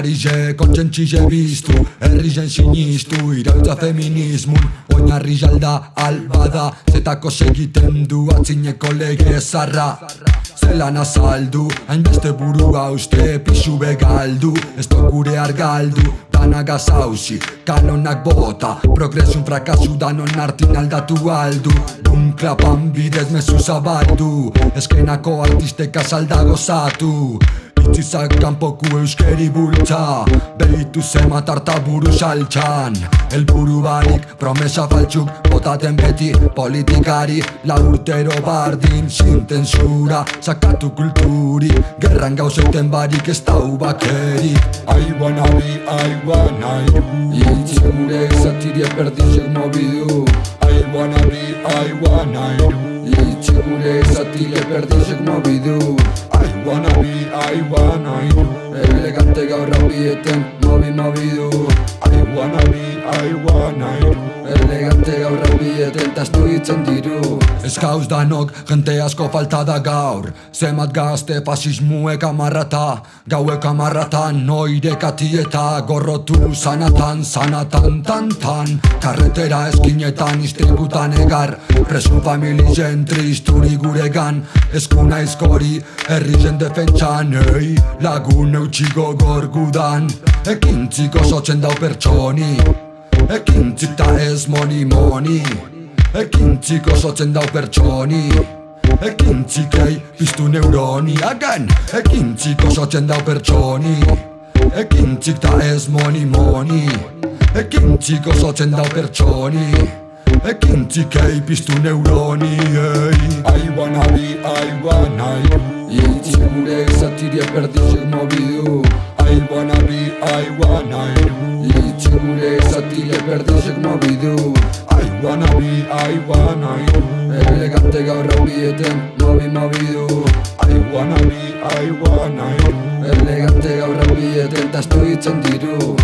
Egungo eskarize, kontsentxize biztu Herri sinistu, irautza feminismun Oinarri jalda, albada Zetako segiten du, atzineko lege zarra. Zelan azaldu, hainbeste burua uste Pixu begaldu, ez gure argaldu Danak gazauzi, kanonak bota Progresun frakasu danon artin aldatu aldu. Un klapan bidez mezu zabaldu Eskenako artistek azalda gozatu Itzizak kanpoku euskeri bultza Behitu zema tarta buru saltxan. El buru barik promesa faltxuk Botaten beti politikari La urtero bardin sin tensura Sakatu kulturi Gerran gauzeuten barik ez dau bakeri I wanna be, I wanna you Itzi gure zatiri eperdizek mobidu I wanna be, I wanna you Itzi gure zatiri eperdizek mobidu I wanna be, I wanna you Elegante gaur rapieten, mobi mobidu I wanna be, I wanna you Elegante rapieten, tastu itzen diru. Ez gauz danok, jente asko falta da gaur. Zemat gazte fasismuek amarrata Gauek amarratan, noire katieta Gorrotu sanatan, sanatan, tan, tan. Karretera eskinetan, istributan egar. Presu familien tristuri guregan. Eskuna izkori, herri defentsan. Ei, lagun eutxiko gorgudan Ekin txiko sotzen dau pertsoni Ekin txita ez moni moni. Ekin txiko sotzen dau pertsoni. Ekin txikei piztu neuroni. Again, ekin txiko sotzen dau pertsoni. Ekin txikta ez moni moni. Ekin txiko sotzen dau pertsoni. Ekin txikei piztu neuroni ei. I wanna be, I wanna you Itzi gure zatiria perdizek mobidu wanna be, I wanna you Itzi gure zatiria perdizek mobidu I wanna be, I wanna you Elegante gaur rapieten, mobi mobidu I wanna be, I wanna you Elegante gaur rapieten, tastu itzen diru